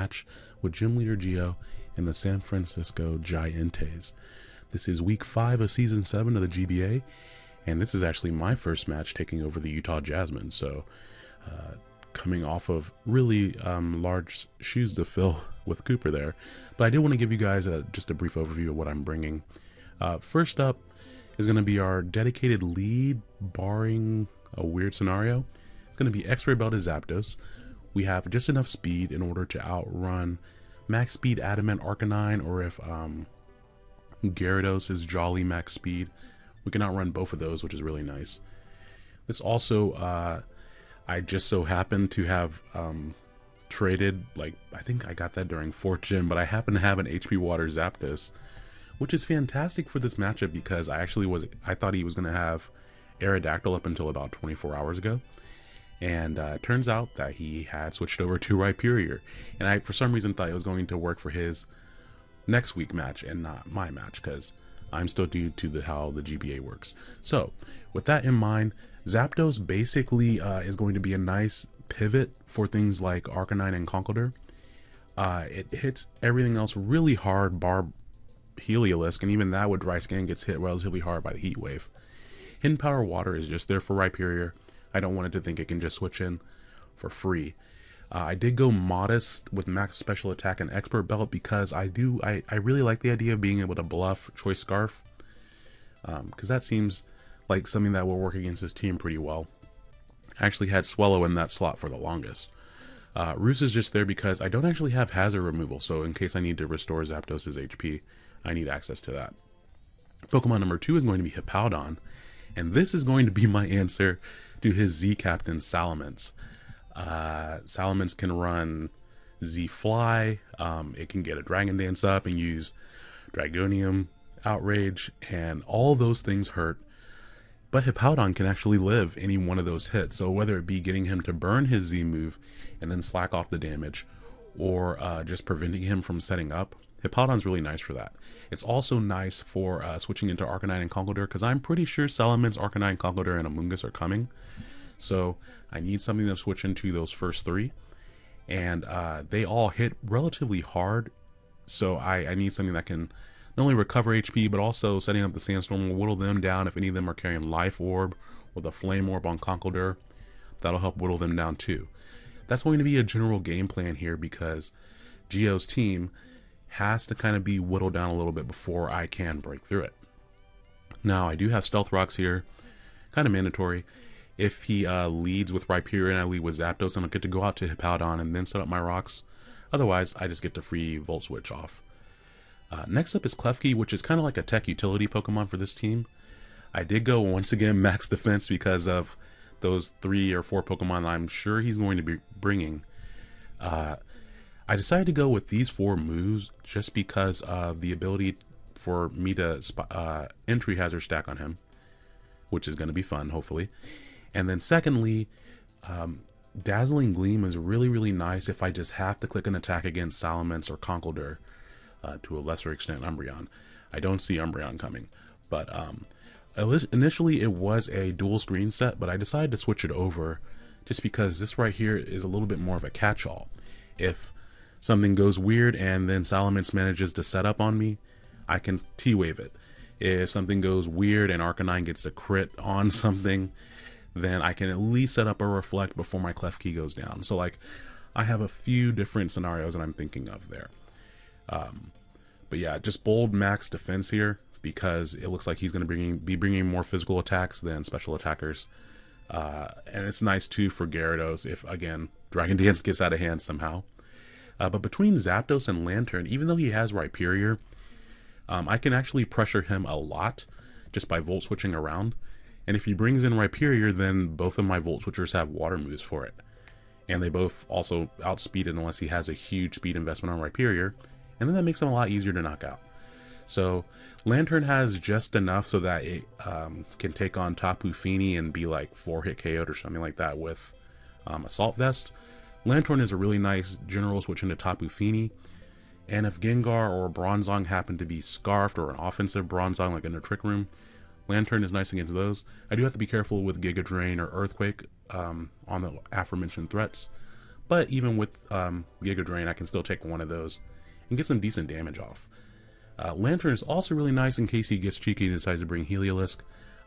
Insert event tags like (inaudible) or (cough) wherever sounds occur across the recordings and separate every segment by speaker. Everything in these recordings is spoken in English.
Speaker 1: match with Gym Leader Geo and the San Francisco Giants. This is week 5 of season 7 of the GBA, and this is actually my first match taking over the Utah Jasmine, so uh, coming off of really um, large shoes to fill (laughs) with Cooper there. But I did want to give you guys a, just a brief overview of what I'm bringing. Uh, first up is going to be our dedicated lead, barring a weird scenario. It's going to be Expert Belted Zapdos. We have just enough speed in order to outrun max speed Adamant Arcanine, or if um, Gyarados is Jolly max speed, we can outrun both of those, which is really nice. This also, uh, I just so happen to have um, traded, like, I think I got that during 4th Gym, but I happen to have an HP Water Zapdos, which is fantastic for this matchup because I actually was, I thought he was going to have Aerodactyl up until about 24 hours ago. And uh, it turns out that he had switched over to Rhyperior. And I, for some reason, thought it was going to work for his next week match and not my match because I'm still due to the how the GBA works. So, with that in mind, Zapdos basically uh, is going to be a nice pivot for things like Arcanine and Conkeldurr. Uh, it hits everything else really hard, bar Heliolisk, and even that with Dry Skin gets hit relatively hard by the Heat Wave. Hidden Power Water is just there for Rhyperior. I don't want it to think it can just switch in for free. Uh, I did go modest with max special attack and expert belt because I do I, I really like the idea of being able to bluff choice scarf because um, that seems like something that will work against his team pretty well. I actually had Swellow in that slot for the longest. Uh, Roost is just there because I don't actually have hazard removal, so in case I need to restore Zapdos' HP, I need access to that. Pokemon number two is going to be Hippowdon, and this is going to be my (laughs) answer to his Z Captain Salamence. Uh, Salamence can run Z Fly, um, it can get a Dragon Dance up and use Dragonium, Outrage, and all those things hurt. But Hippowdon can actually live any one of those hits, so whether it be getting him to burn his Z move and then slack off the damage, or uh, just preventing him from setting up, Hippowdon's really nice for that. It's also nice for uh, switching into Arcanine and Conkeldurr because I'm pretty sure Salamence, Arcanine, Conkeldurr, and Amoonguss are coming. So I need something to switch into those first three. And uh, they all hit relatively hard. So I, I need something that can not only recover HP, but also setting up the Sandstorm will whittle them down if any of them are carrying Life Orb or the Flame Orb on Conkeldurr. That'll help whittle them down too. That's going to be a general game plan here because Geo's team has to kind of be whittled down a little bit before I can break through it. Now, I do have Stealth Rocks here, kind of mandatory. If he uh, leads with Rhyperior and I lead with Zapdos, I'll get to go out to Hippowdon and then set up my rocks. Otherwise, I just get to free Volt Switch off. Uh, next up is Klefki, which is kind of like a tech utility Pokemon for this team. I did go once again (laughs) max defense because of those three or four Pokemon I'm sure he's going to be bringing. Uh, I decided to go with these four moves just because of the ability for me to uh, entry hazard stack on him, which is going to be fun, hopefully. And then secondly, um, Dazzling Gleam is really, really nice if I just have to click an attack against Salamence or Conkeldurr, uh, to a lesser extent Umbreon. I don't see Umbreon coming, but um, initially it was a dual screen set, but I decided to switch it over just because this right here is a little bit more of a catch-all. If something goes weird and then Salamence manages to set up on me, I can T-Wave it. If something goes weird and Arcanine gets a crit on (laughs) something, then I can at least set up a Reflect before my Klefki goes down. So like, I have a few different scenarios that I'm thinking of there. Um, but yeah, just bold max defense here because it looks like he's going to be bringing more physical attacks than special attackers. Uh, and it's nice too for Gyarados if, again, Dragon (laughs) Dance gets out of hand somehow. Uh, but between Zapdos and Lanturn, even though he has Rhyperior, um, I can actually pressure him a lot just by Volt Switching around. And if he brings in Rhyperior, then both of my Volt Switchers have Water moves for it. And they both also outspeed it unless he has a huge speed investment on Rhyperior. And then that makes him a lot easier to knock out. So Lanturn has just enough so that it um, can take on Tapu Fini and be like 4-hit KO'd or something like that with um, Assault Vest. Lanturn is a really nice general switch into Tapu Fini. And if Gengar or Bronzong happen to be Scarfed or an offensive Bronzong like in the Trick Room, Lanturn is nice against those. I do have to be careful with Giga Drain or Earthquake um, on the aforementioned threats. But even with um, Giga Drain, I can still take one of those and get some decent damage off. Uh, Lanturn is also really nice in case he gets cheeky and decides to bring Heliolisk.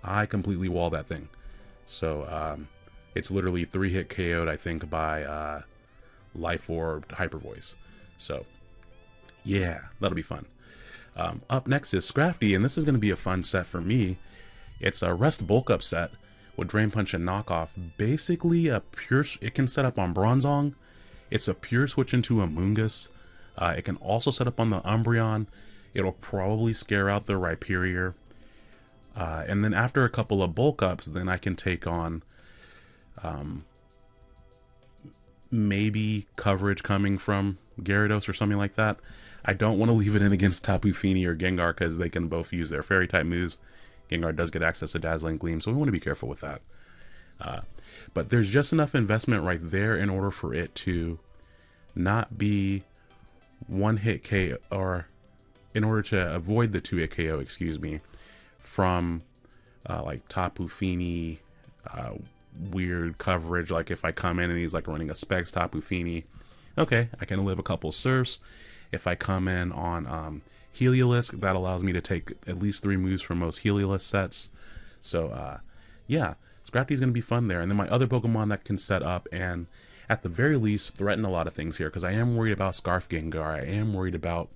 Speaker 1: I completely wall that thing. So um, it's literally three hit KO'd, I think, by uh, Life Orb Hyper Voice. So yeah, that'll be fun. Um, up next is Scrafty, and this is going to be a fun set for me. It's a Rest Bulk Up set with Drain Punch and Knockoff. Basically, a pure. It can set up on Bronzong. It's a pure switch into Amoonguss. Uh, it can also set up on the Umbreon. It'll probably scare out the Rhyperior. Uh, and then after a couple of bulk ups, then I can take on um, maybe coverage coming from Gyarados or something like that. I don't want to leave it in against Tapu Fini or Gengar because they can both use their fairy type moves. Gengar does get access to Dazzling Gleam, so we want to be careful with that. Uh, but there's just enough investment right there in order for it to not be one hit K or in order to avoid the two hit KO, excuse me, from uh, like Tapu Fini, uh, weird coverage. Like if I come in and he's like running a Specs Tapu Fini, okay, I can live a couple surfs. If I come in on um, Heliolisk, that allows me to take at least three moves from most Heliolisk sets. So, uh, yeah, Scrafty is going to be fun there. And then my other Pokemon that can set up and at the very least threaten a lot of things here because I am worried about Scarf Gengar. I am worried about,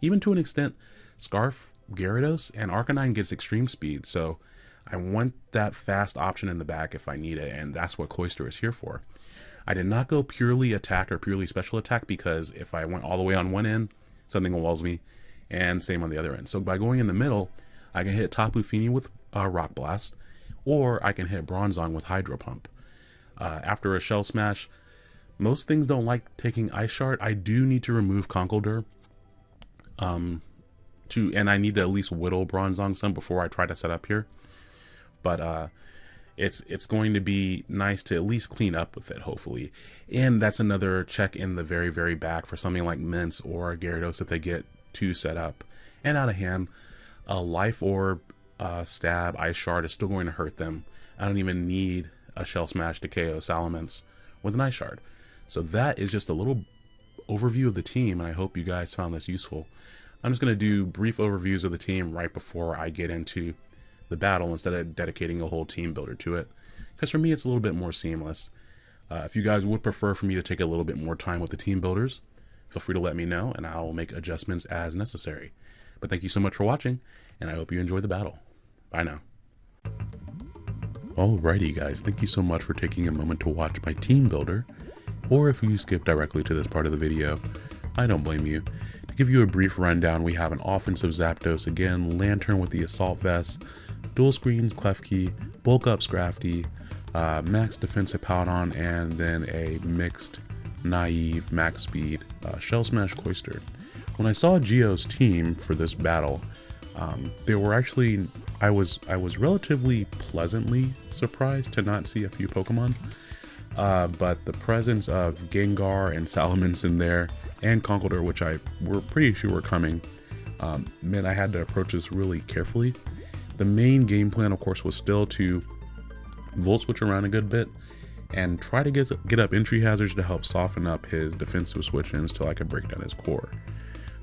Speaker 1: even to an extent, Scarf Gyarados and Arcanine gets extreme speed. So I want that fast option in the back if I need it, and that's what Cloyster is here for. I did not go purely attack or purely special attack because if I went all the way on one end, something walls me, and same on the other end. So by going in the middle, I can hit Tapu Fini with uh, Rock Blast, or I can hit Bronzong with Hydro Pump. Uh, after a Shell Smash, most things don't like taking Ice Shard. I do need to remove Conkeldurr, um, to and I need to at least whittle Bronzong some before I try to set up here. But uh, it's it's going to be nice to at least clean up with it, hopefully. And that's another check in the very, very back for something like Mence or Gyarados if they get too set up and out of hand. A Life Orb, uh, Stab, Ice Shard is still going to hurt them. I don't even need a Shell Smash to KO Salamence with an Ice Shard. So that is just a little overview of the team, and I hope you guys found this useful. I'm just going to do brief overviews of the team right before I get into the battle instead of dedicating a whole team builder to it. Because for me, it's a little bit more seamless. Uh, if you guys would prefer for me to take a little bit more time with the team builders, feel free to let me know and I'll make adjustments as necessary. But thank you so much for watching, and I hope you enjoy the battle. Bye now. Alrighty guys, thank you so much for taking a moment to watch my team builder, or if you skip directly to this part of the video, I don't blame you. To give you a brief rundown, we have an offensive Zapdos again, Lanturn with the Assault Vest, dual screens, Klefki, bulk up Scrafty, uh, max defensive Hippowdon, and then a mixed naive max speed uh, Shell Smash Cloyster. When I saw Geo's team for this battle, um, they were actually I was I was relatively pleasantly surprised to not see a few Pokemon. Uh, but the presence of Gengar and Salamence in there, and Conkeldurr, which I were pretty sure were coming, um, meant I had to approach this really carefully. The main game plan, of course, was still to volt switch around a good bit and try to get, get up entry hazards to help soften up his defensive switch-ins till I could break down his core.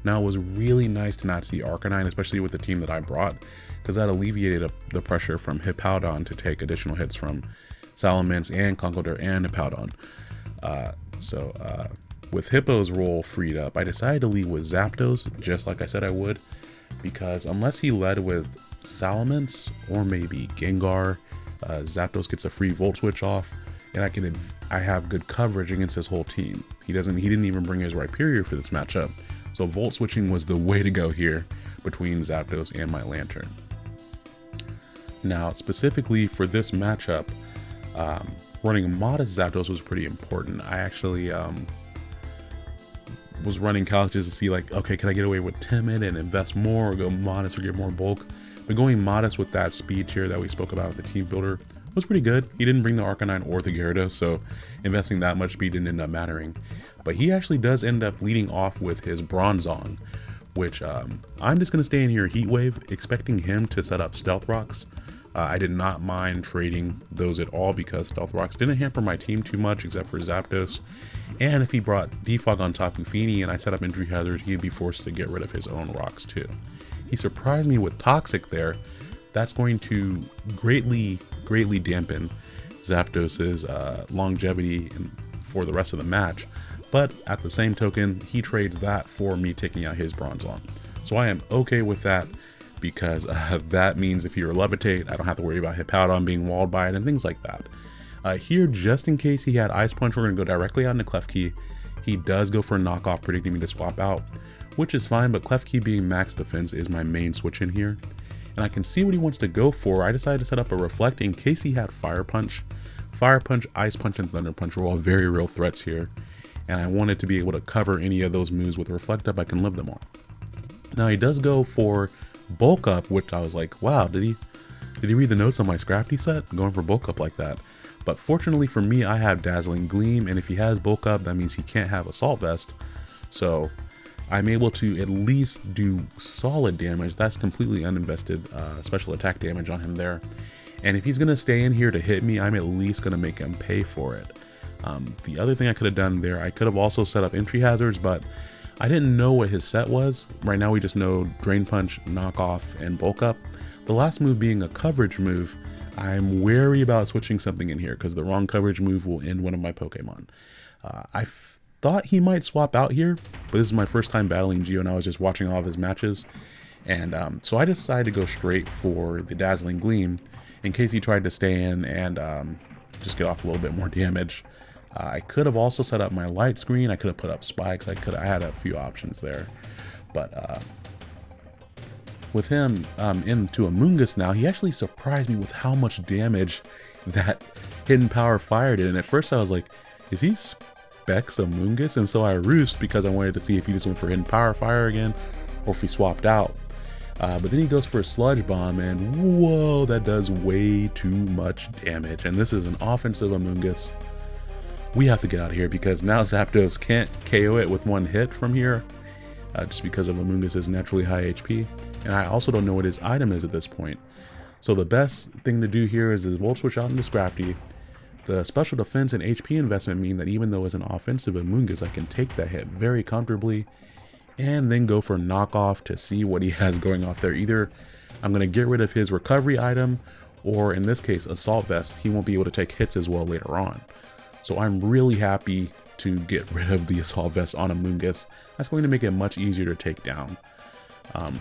Speaker 1: Now, it was really nice to not see Arcanine, especially with the team that I brought, because that alleviated the pressure from Hippowdon to take additional hits from Salamence and Conkeldurr and Hippowdon. Uh, so, uh, with Hippo's role freed up, I decided to lead with Zapdos, just like I said I would, because unless he led with Salamence or maybe Gengar. Uh, Zapdos gets a free Volt Switch off, and I can I have good coverage against his whole team. He doesn't he didn't even bring his Rhyperior for this matchup, so Volt switching was the way to go here between Zapdos and my Lanturn. Now, specifically for this matchup, um, running Modest Zapdos was pretty important. I actually um, was running couches to see like, okay, can I get away with Timid and invest more or go Modest or get more bulk? But going modest with that speed tier that we spoke about with the team builder was pretty good. He didn't bring the Arcanine or the Gyarados, so investing that much speed didn't end up mattering. But he actually does end up leading off with his Bronzong, which um, I'm just going to stay in here Heat Wave, expecting him to set up Stealth Rocks. Uh, I did not mind trading those at all because Stealth Rocks didn't hamper my team too much except for Zapdos. And if he brought Defog on Tapu Fini and I set up Entry Hazard, he'd be forced to get rid of his own rocks too. He surprised me with Toxic there. That's going to greatly, greatly dampen Zapdos's uh, longevity for the rest of the match. But at the same token, he trades that for me taking out his Bronzong. So I am okay with that because uh, (laughs) that means if you're Levitate, I don't have to worry about Hippowdon being walled by it and things like that. Uh, here, just in case he had Ice Punch, we're going to go directly out into Klefki. He does go for a knockoff, predicting me to swap out, which is fine, but Klefki being max defense is my main switch in here. And I can see what he wants to go for. I decided to set up a Reflect in case he had Fire Punch. Fire Punch, Ice Punch, and Thunder Punch were all very real threats here. And I wanted to be able to cover any of those moves with Reflect Up, I can live them all. Now he does go for Bulk Up, which I was like, wow, did he did he read the notes on my Scrafty set? Going for Bulk Up like that. But fortunately for me, I have Dazzling Gleam, and if he has Bulk Up, that means he can't have Assault Vest. So I'm able to at least do solid damage. That's completely uninvested uh, special attack damage on him there. And if he's going to stay in here to hit me, I'm at least going to make him pay for it. Um, the other thing I could have done there, I could have also set up entry hazards, but I didn't know what his set was. Right now we just know Drain Punch, Knock Off, and Bulk Up. The last move being a coverage move, I'm wary about switching something in here because the wrong coverage move will end one of my Pokemon. Uh, I thought he might swap out here, but this is my first time battling Geo and I was just watching all of his matches. And um, so I decided to go straight for the Dazzling Gleam in case he tried to stay in and um, just get off a little bit more damage. Uh, I could have also set up my light screen. I could have put up spikes. I could I had a few options there. But uh, with him um, into Amoonguss now, he actually surprised me with how much damage (laughs) that Hidden Power Fire did. And at first I was like, is he Specs Amoonguss? And so I roost because I wanted to see if he just went for Hidden Power Fire again or if he swapped out. Uh, but then he goes for a Sludge Bomb and whoa, that does way too much damage. And this is an offensive Amoonguss. We have to get out of here because now Zapdos can't KO it with one hit from here uh, just because of Amoonguss' naturally high HP and I also don't know what his item is at this point. So the best thing to do here is, is Volt Switch out into Scrafty. The special defense and HP investment mean that even though it's an offensive Amoonguss, I can take that hit very comfortably and then go for knockoff to see what he has going off there. Either I'm going to get rid of his recovery item or in this case assault vest he won't be able to take hits as well later on. So i'm really happy to get rid of the assault vest on Amoonguss that's going to make it much easier to take down. Um,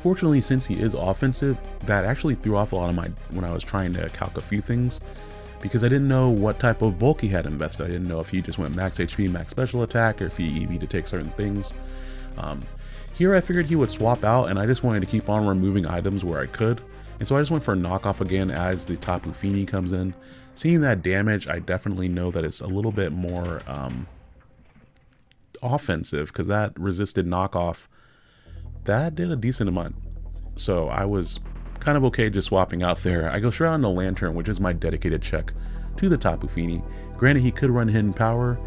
Speaker 1: Fortunately, since he is offensive, that actually threw off a lot of my, when I was trying to calc a few things, because I didn't know what type of bulk he had invested. I didn't know if he just went max HP, max special attack, or if he EV to take certain things. Um, here I figured he would swap out, and I just wanted to keep on removing items where I could. And so I just went for knockoff again as the Tapu Fini comes in. Seeing that damage, I definitely know that it's a little bit more um, offensive, because that resisted knockoff that did a decent amount. So I was kind of okay just swapping out there. I go straight on the Lanturn, which is my dedicated check to the Tapu Fini. Granted, he could run Hidden Power,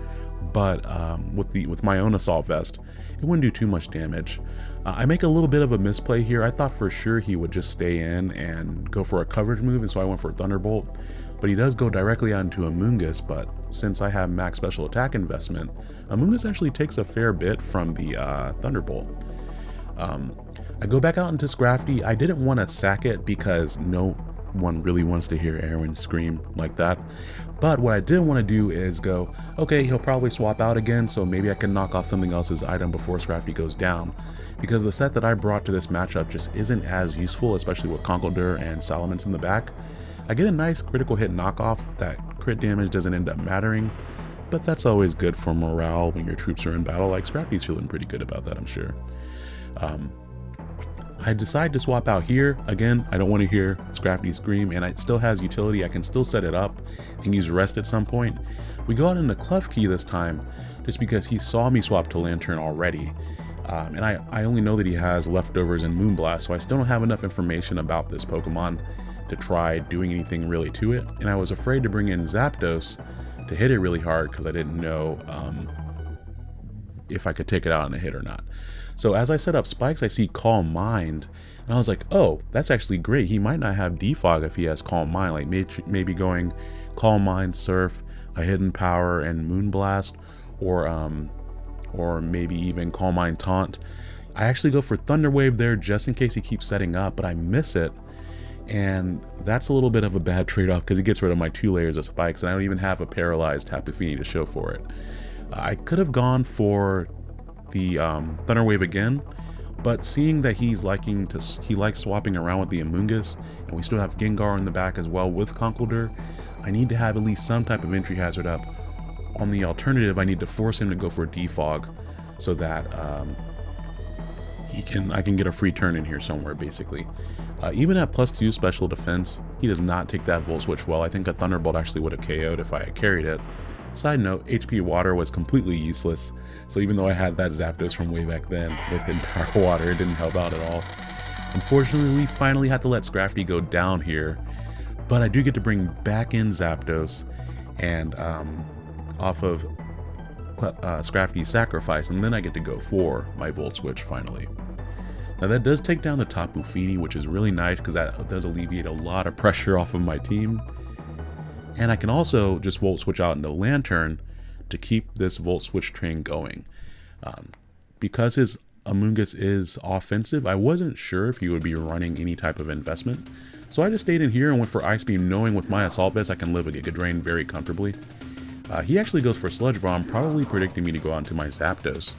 Speaker 1: but um, with the with my own Assault Vest, it wouldn't do too much damage. Uh, I make a little bit of a misplay here. I thought for sure he would just stay in and go for a coverage move, and so I went for Thunderbolt. But he does go directly onto Amoonguss, but since I have max special attack investment, Amoonguss actually takes a fair bit from the uh, Thunderbolt. Um, I go back out into Scrafty. I didn't want to sack it because no one really wants to hear Aaron scream like that. But what I did want to do is go, okay, he'll probably swap out again, so maybe I can knock off something else's item before Scrafty goes down. Because the set that I brought to this matchup just isn't as useful, especially with Conkeldurr and Salamence in the back. I get a nice critical hit knockoff, that crit damage doesn't end up mattering, but that's always good for morale when your troops are in battle, like Scrafty's feeling pretty good about that, I'm sure. Um, I decide to swap out here. Again, I don't want to hear Scrafty scream and it still has utility. I can still set it up and use rest at some point. We go out into Klefki this time just because he saw me swap to Lanturn already. Um, and I, I only know that he has leftovers in Moonblast, so I still don't have enough information about this Pokemon to try doing anything really to it. And I was afraid to bring in Zapdos to hit it really hard because I didn't know um, if I could take it out on a hit or not. So as I set up spikes, I see Calm Mind. And I was like, oh, that's actually great. He might not have defog if he has Calm Mind. Like maybe, going Calm Mind, Surf, a Hidden Power, and Moonblast. or um, or maybe even Calm Mind Taunt. I actually go for Thunder Wave there just in case he keeps setting up, but I miss it. And that's a little bit of a bad (laughs) trade-off because he gets rid of my two layers of spikes, and I don't even have a paralyzed Tapu Fini to show for it. I could have gone for the um, Thunder Wave again, but seeing that he's liking to, he likes swapping around with the Amoonguss, and we still have Gengar in the back as well with Conkeldurr, I need to have at least some type of entry hazard up. On the alternative, I need to force him to go for a defog so that um, he can I can get a free turn in here somewhere, basically. Uh, even at plus 2 special defense, he does not take that Volt Switch well. I think a Thunderbolt actually would have KO'd if I had carried it. Side note, HP Water was completely useless, so even though I had that Zapdos from way back then with Power (laughs) Water, it didn't help out at all. Unfortunately, we finally had to let Scrafty go down here, but I do get to bring back in Zapdos and um, off of uh, Scrafty's Sacrifice, and then I get to go for my Volt Switch finally. Now that does take down the Tapu Fini, which is really nice because that does alleviate a lot of pressure off of my team. And I can also just Volt Switch out into Lanturn to keep this Volt Switch train going. Um, because his Amoonguss is offensive, I wasn't sure if he would be running any type of investment. So I just stayed in here and went for Ice Beam, knowing with my Assault Vest I can live a Giga Drain very comfortably. Uh, he actually goes for Sludge Bomb, probably predicting me to go on to my Zapdos.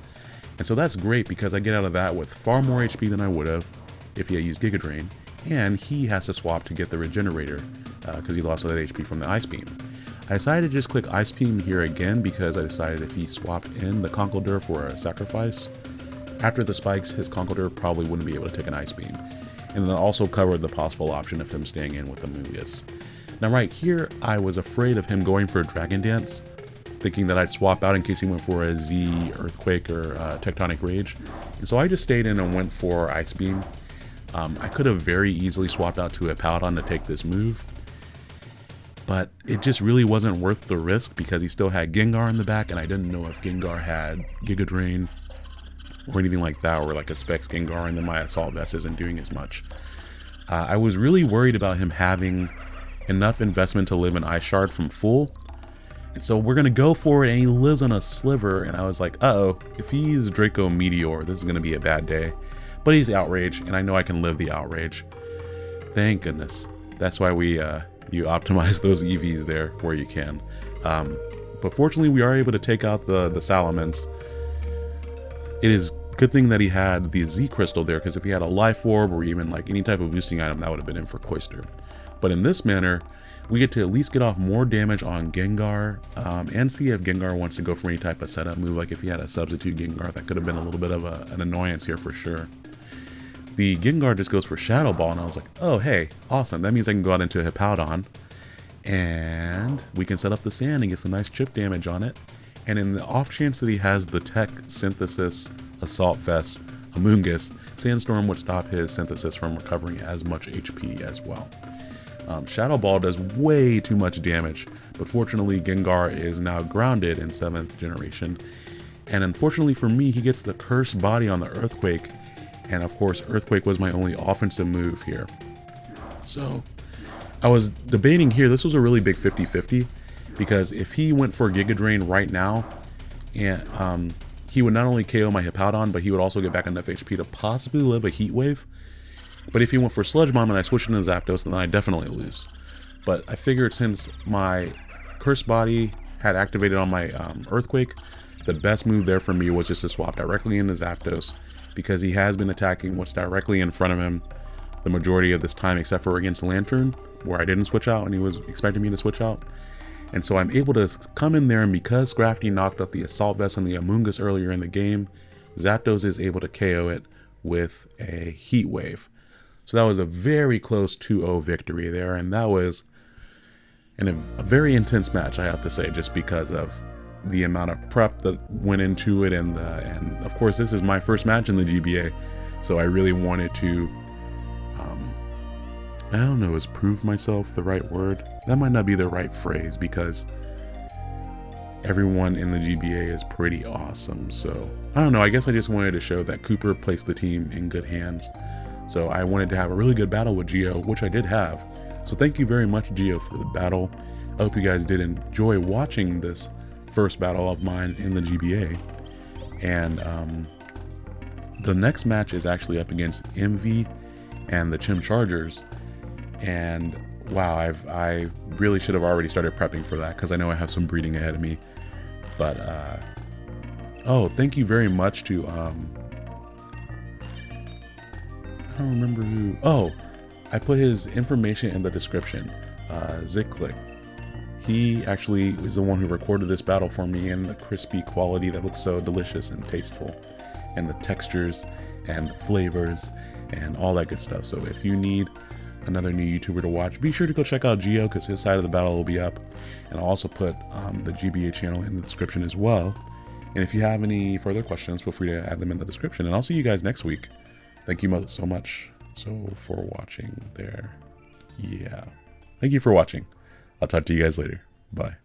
Speaker 1: And so that's great because I get out of that with far more HP than I would have if he had used Giga Drain, and he has to swap to get the Regenerator because uh, he lost all that HP from the Ice Beam. I decided to just click Ice Beam here again because I decided if he swapped in the Conkeldurr for a Sacrifice, after the spikes, his Conkeldurr probably wouldn't be able to take an Ice Beam. And then also covered the possible option of him staying in with the Moongus. Now right here, I was afraid of him going for a Dragon Dance, thinking that I'd swap out in case he went for a Z Earthquake or uh, Tectonic Rage. And so I just stayed in and went for Ice Beam. Um, I could have very easily swapped out to a Paladin to take this move. But it just really wasn't worth the risk because he still had Gengar in the back and I didn't know if Gengar had Giga Drain or anything like that or like a Specs Gengar and then my Assault Vest isn't doing as much. Uh, I was really worried about him having enough investment to live an Ice Shard from full and so we're going to go for it, and he lives on a sliver. And I was like, uh-oh, if he's Draco Meteor, this is going to be a bad day. But he's Outrage, and I know I can live the Outrage. Thank goodness. That's why we uh, you optimize (laughs) those EVs there where you can. Um, but fortunately, we are able to take out the, the Salamence. It is good thing that he had the Z Crystal there, because if he had a Life Orb or even like any type of boosting item, that would have been in for Cloyster. But in this manner, we get to at least get off more damage on Gengar um, and see if Gengar wants to go for any type of setup move. Like if he had a substitute Gengar, that could have been a little bit of a, an annoyance here for sure. The Gengar just goes for Shadow Ball, and I was like, oh, hey, awesome. That means I can go out into a Hippowdon, and we can set up the sand and get some nice chip damage on it. And in the off chance that he has the Tech Synthesis Assault Vest Amoonguss, Sandstorm would stop his Synthesis from recovering as much HP as well. Um, Shadow Ball does way too much damage, but fortunately Gengar is now grounded in 7th generation. And unfortunately for me, he gets the cursed body on the Earthquake, and of course Earthquake was my only offensive move here. So I was debating here, this was a really big 50-50, because if he went for Giga Drain right now, and um, he would not only KO my Hippowdon, but he would also get back enough HP to possibly live a Heat Wave. But if he went for Sludge Bomb and I switched into Zapdos, then I definitely lose. But I figured since my Cursed Body had activated on my um, Earthquake, the best move there for me was just to swap directly into Zapdos because he has been attacking what's directly in front of him the majority of this time except for against Lanturn where I didn't switch out and he was expecting me to switch out. And so I'm able to come in there and because Scrafty knocked out the Assault Vest and the Amoonguss earlier in the game, Zapdos is able to KO it with a Heat Wave. So that was a very close 2-0 victory there, and that was in a, a, very intense match, I have to say, just because of the amount of prep that went into it, and the, and of course this is my first match in the GBA, so I really wanted to, um, I don't know, is prove myself the right word? That might not be the right phrase because everyone in the GBA is pretty awesome. So I don't know. I guess I just wanted to show that Cooper placed the team in good hands. So I wanted to have a really good battle with Geo, which I did have. So thank you very much, Geo, for the battle. I hope you guys did enjoy watching this first battle of mine in the GBA. And um, the next match is actually up against Envy and the Chim Chargers. And wow, I've I really should have already started prepping for that because I know I have some breeding ahead of me. But uh, oh, thank you very much to um, I don't remember who. Oh, I put his information in the description. Uh, Ziklik. He actually is the one who recorded this battle for me and the crispy quality that looks so delicious and tasteful, and the textures and the flavors and all that good stuff. So if you need another new YouTuber to watch, be sure to go check out Geo because his side of the battle will be up. And I'll also put um, the GBA channel in the description as well. And if you have any further questions, feel free to add them in the description. And I'll see you guys next week. Thank you so much so for watching there. Yeah. Thank you for watching. I'll talk to you guys later. Bye.